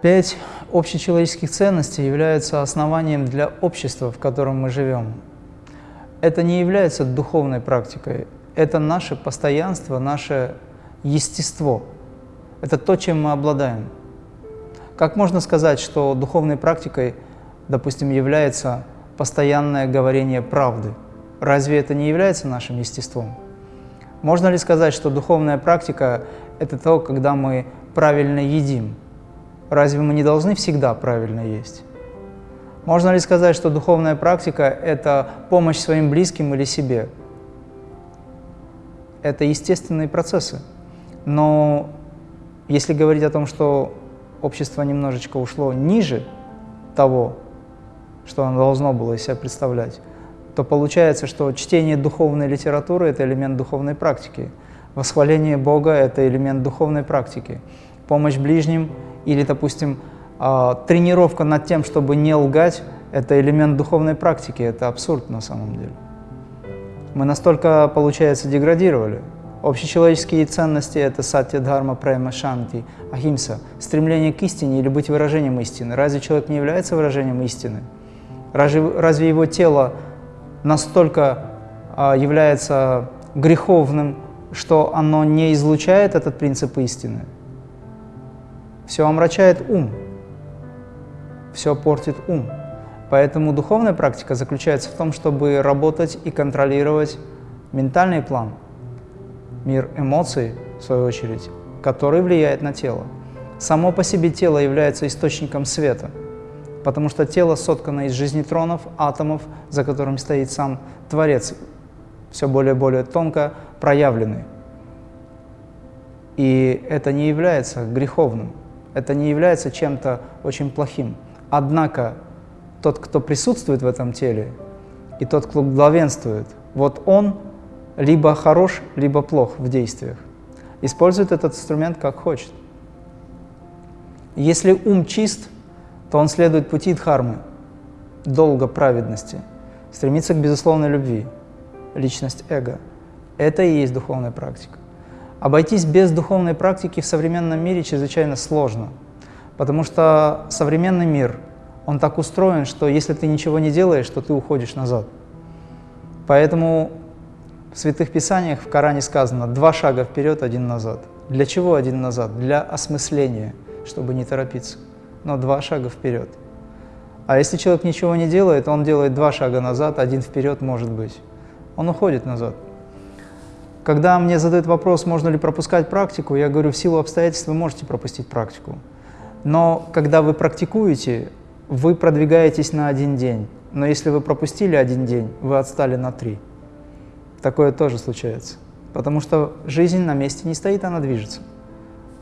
Пять общечеловеческих ценностей являются основанием для общества, в котором мы живем. Это не является духовной практикой, это наше постоянство, наше естество. Это то, чем мы обладаем. Как можно сказать, что духовной практикой, допустим, является постоянное говорение правды? Разве это не является нашим естеством? Можно ли сказать, что духовная практика – это то, когда мы правильно едим – Разве мы не должны всегда правильно есть? Можно ли сказать, что духовная практика – это помощь своим близким или себе? Это естественные процессы. Но если говорить о том, что общество немножечко ушло ниже того, что оно должно было из себя представлять, то получается, что чтение духовной литературы – это элемент духовной практики, восхваление Бога – это элемент духовной практики, помощь ближним – или, допустим, а, тренировка над тем, чтобы не лгать, это элемент духовной практики, это абсурд на самом деле. Мы настолько, получается, деградировали. Общечеловеческие ценности – это сатья, дхарма, према, шанти, ахимса, стремление к истине или быть выражением истины. Разве человек не является выражением истины? Разве, разве его тело настолько а, является греховным, что оно не излучает этот принцип истины? Все омрачает ум, все портит ум. Поэтому духовная практика заключается в том, чтобы работать и контролировать ментальный план, мир эмоций, в свою очередь, который влияет на тело. Само по себе тело является источником света, потому что тело соткано из жизнетронов, атомов, за которым стоит сам Творец, все более и более тонко проявленный. И это не является греховным. Это не является чем-то очень плохим. Однако тот, кто присутствует в этом теле, и тот, кто главенствует, вот он либо хорош, либо плох в действиях. Использует этот инструмент как хочет. Если ум чист, то он следует пути дхармы, долга праведности, стремится к безусловной любви, личность эго. Это и есть духовная практика. Обойтись без духовной практики в современном мире чрезвычайно сложно, потому что современный мир, он так устроен, что если ты ничего не делаешь, то ты уходишь назад. Поэтому в Святых Писаниях в Коране сказано «два шага вперед, один назад». Для чего один назад? Для осмысления, чтобы не торопиться, но два шага вперед. А если человек ничего не делает, он делает два шага назад, один вперед может быть. Он уходит назад. Когда мне задают вопрос, можно ли пропускать практику, я говорю, в силу обстоятельств вы можете пропустить практику. Но когда вы практикуете, вы продвигаетесь на один день. Но если вы пропустили один день, вы отстали на три. Такое тоже случается. Потому что жизнь на месте не стоит, она движется.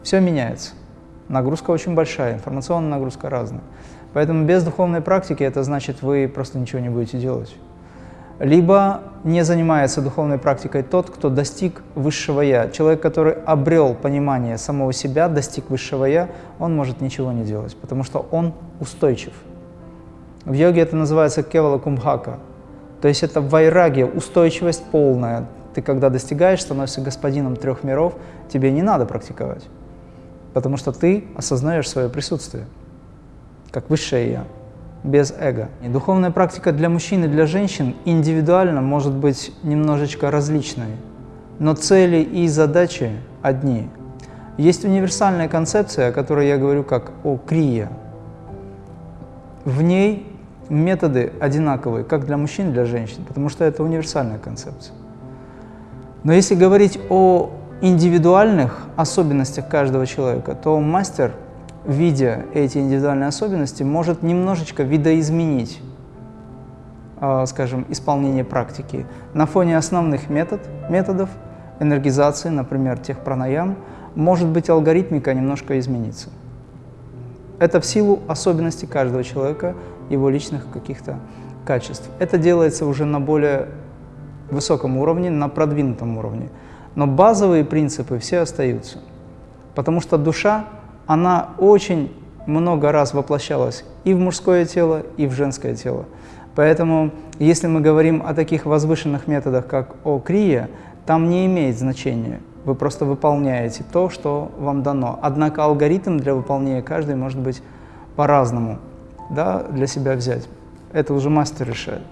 Все меняется. Нагрузка очень большая, информационная нагрузка разная. Поэтому без духовной практики это значит, вы просто ничего не будете делать либо не занимается духовной практикой тот, кто достиг высшего «я». Человек, который обрел понимание самого себя, достиг высшего «я», он может ничего не делать, потому что он устойчив. В йоге это называется кевала кумбхака, то есть это вайрагия, устойчивость полная. Ты когда достигаешь, становишься господином трех миров, тебе не надо практиковать, потому что ты осознаешь свое присутствие, как высшее «я» без эго. И духовная практика для мужчин и для женщин индивидуально может быть немножечко различной, но цели и задачи одни. Есть универсальная концепция, о которой я говорю как о крие. В ней методы одинаковые, как для мужчин для женщин, потому что это универсальная концепция. Но если говорить о индивидуальных особенностях каждого человека, то мастер – видя эти индивидуальные особенности, может немножечко видоизменить, а, скажем, исполнение практики. На фоне основных метод, методов энергизации, например, тех пранаям, может быть алгоритмика немножко измениться. Это в силу особенностей каждого человека, его личных каких-то качеств. Это делается уже на более высоком уровне, на продвинутом уровне. Но базовые принципы все остаются. Потому что душа она очень много раз воплощалась и в мужское тело, и в женское тело. Поэтому, если мы говорим о таких возвышенных методах, как о крия, там не имеет значения, Вы просто выполняете то, что вам дано. Однако алгоритм для выполнения каждый может быть по-разному да, для себя взять. Это уже мастер решает.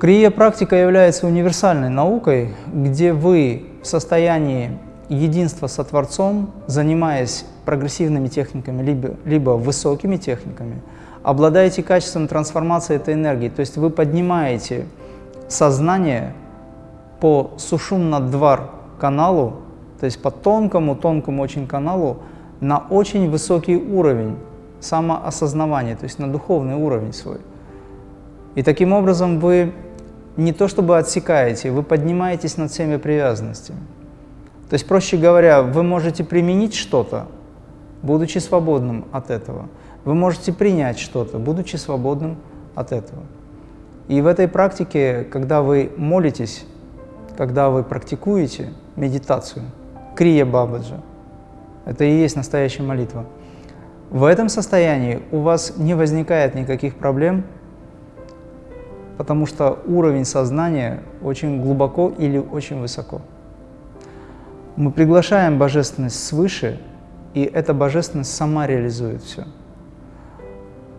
Крия практика является универсальной наукой, где вы в состоянии единства со Творцом, занимаясь прогрессивными техниками, либо, либо высокими техниками, обладаете качеством трансформации этой энергии. То есть вы поднимаете сознание по сушум-надвар каналу, то есть по тонкому-тонкому очень каналу, на очень высокий уровень самоосознавания, то есть на духовный уровень свой. И таким образом вы не то чтобы отсекаете, вы поднимаетесь над всеми привязанностями. То есть, проще говоря, вы можете применить что-то, будучи свободным от этого. Вы можете принять что-то, будучи свободным от этого. И в этой практике, когда вы молитесь, когда вы практикуете медитацию, крия бабаджа, это и есть настоящая молитва, в этом состоянии у вас не возникает никаких проблем потому что уровень сознания очень глубоко или очень высоко. Мы приглашаем божественность свыше, и эта божественность сама реализует все.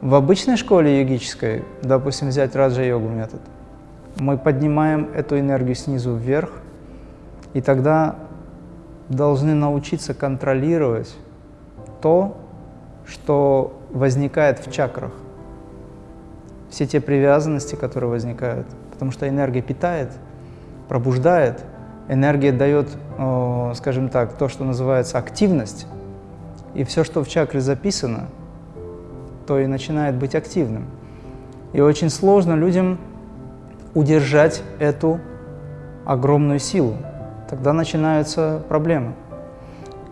В обычной школе йогической, допустим, взять раджа-йогу метод, мы поднимаем эту энергию снизу вверх, и тогда должны научиться контролировать то, что возникает в чакрах все те привязанности, которые возникают. Потому что энергия питает, пробуждает, энергия дает, скажем так, то, что называется активность. И все, что в чакре записано, то и начинает быть активным. И очень сложно людям удержать эту огромную силу. Тогда начинаются проблемы.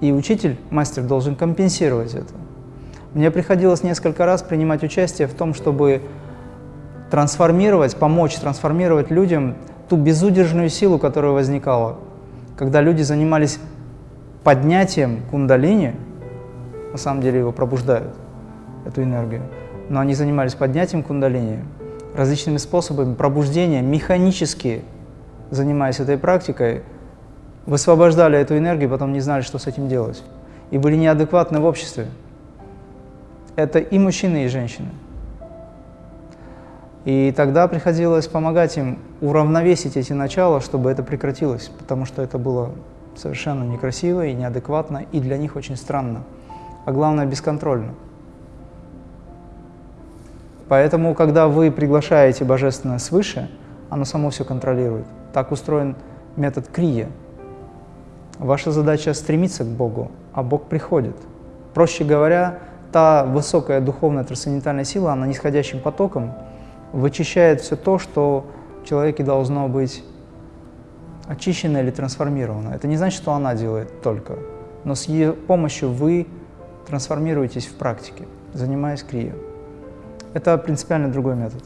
И учитель, мастер, должен компенсировать это. Мне приходилось несколько раз принимать участие в том, чтобы трансформировать, помочь трансформировать людям ту безудержную силу, которая возникала. Когда люди занимались поднятием кундалини, на самом деле его пробуждают, эту энергию, но они занимались поднятием кундалини различными способами пробуждения, механически занимаясь этой практикой, высвобождали эту энергию, потом не знали, что с этим делать. И были неадекватны в обществе. Это и мужчины, и женщины. И тогда приходилось помогать им уравновесить эти начала, чтобы это прекратилось, потому что это было совершенно некрасиво и неадекватно, и для них очень странно, а главное бесконтрольно. Поэтому, когда вы приглашаете Божественное свыше, оно само все контролирует. Так устроен метод крия. Ваша задача стремиться к Богу, а Бог приходит. Проще говоря, та высокая духовная трансцендентальная сила, она нисходящим потоком вычищает все то, что в человеке должно быть очищено или трансформировано. Это не значит, что она делает только, но с ее помощью вы трансформируетесь в практике, занимаясь крия. Это принципиально другой метод.